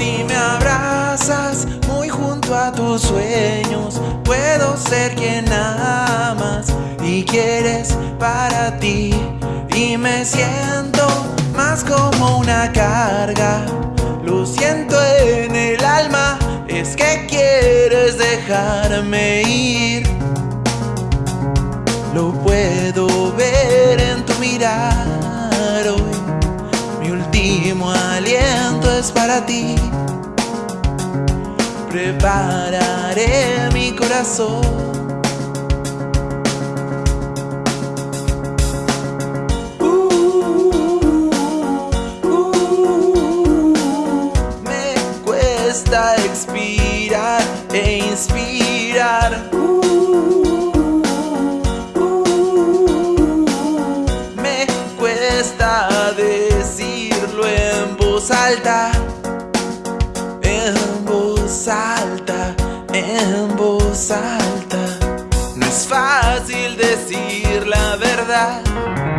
Si me abrazas muy junto a tus sueños, puedo ser quien amas y quieres para ti. Y me siento más como una carga. Lo siento en el alma, es que quieres dejarme ir. Lo para ti. Prepararé mi corazón. Me cuesta expirar e inspirar. Me cuesta decirlo en voz alta, en voz alta, en voz alta. No es fácil decir la verdad.